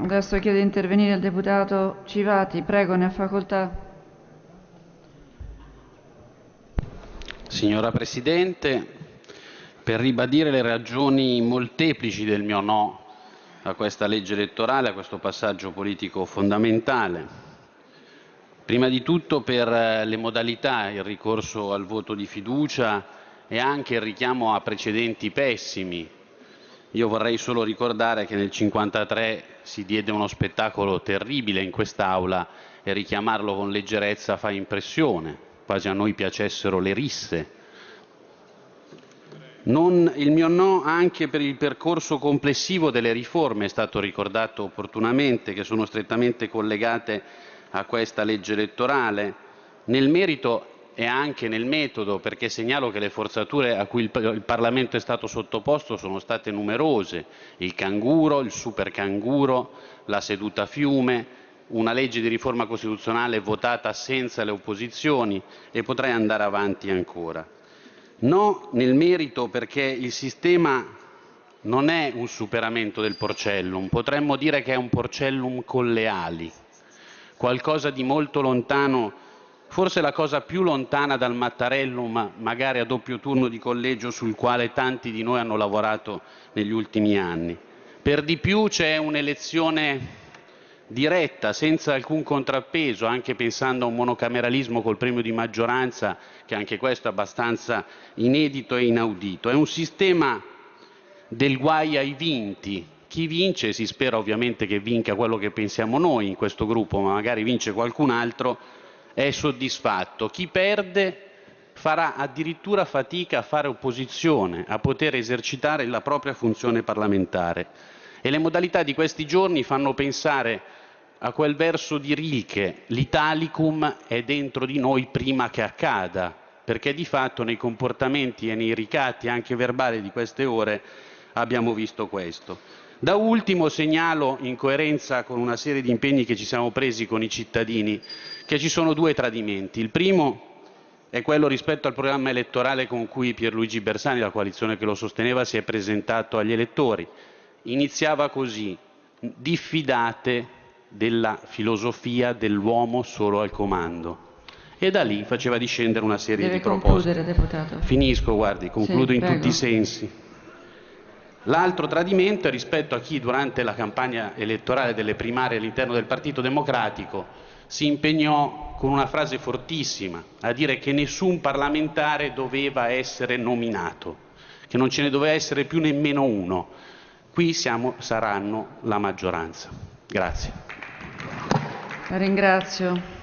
Adesso chiede di intervenire il deputato Civati. Prego, ne ha facoltà. Signora Presidente, per ribadire le ragioni molteplici del mio no a questa legge elettorale, a questo passaggio politico fondamentale. Prima di tutto per eh, le modalità, il ricorso al voto di fiducia e anche il richiamo a precedenti pessimi. Io vorrei solo ricordare che nel 1953 si diede uno spettacolo terribile in quest'Aula e richiamarlo con leggerezza fa impressione, quasi a noi piacessero le risse. Non, il mio no anche per il percorso complessivo delle riforme, è stato ricordato opportunamente, che sono strettamente collegate a questa legge elettorale, nel merito e anche nel metodo, perché segnalo che le forzature a cui il, Parlamento è stato sottoposto sono state numerose, il canguro, il super canguro, la seduta fiume, una legge di riforma costituzionale votata senza le opposizioni e potrei andare avanti ancora. No nel merito perché il sistema non è un superamento del porcellum, potremmo dire che è un porcellum con le ali, qualcosa di molto lontano, forse la cosa più lontana dal Mattarellum, magari a doppio turno di collegio sul quale tanti di noi hanno lavorato negli ultimi anni. Per di più c'è un'elezione diretta, senza alcun contrappeso, anche pensando a un monocameralismo col premio di maggioranza, che anche questo è abbastanza inedito e inaudito. È un sistema del guai ai vinti. Chi vince, si spera ovviamente che vinca quello che pensiamo noi in questo gruppo, ma magari vince qualcun altro, è soddisfatto. Chi perde farà addirittura fatica a fare opposizione, a poter esercitare la propria funzione parlamentare. E le modalità di questi giorni fanno pensare a quel verso di Rilke, l'Italicum è dentro di noi prima che accada, perché di fatto nei comportamenti e nei ricatti anche verbali di queste ore abbiamo visto questo. Da ultimo segnalo, in coerenza con una serie di impegni che ci siamo presi con i cittadini, che ci sono due tradimenti. Il primo è quello rispetto al programma elettorale con cui Pierluigi Bersani, la coalizione che lo sosteneva, si è presentato agli elettori. Iniziava così, diffidate della filosofia dell'uomo solo al comando. E da lì faceva discendere una serie Deve di proposte. deputato. Finisco, guardi, concludo Sì, in tutti i sensi. L'altro tradimento è rispetto a chi durante la campagna elettorale delle primarie all'interno del Partito Democratico si impegnò con una frase fortissima a dire che nessun parlamentare doveva essere nominato, che non ce ne doveva essere più nemmeno uno. Qui siamo, saranno la maggioranza. Grazie. La ringrazio.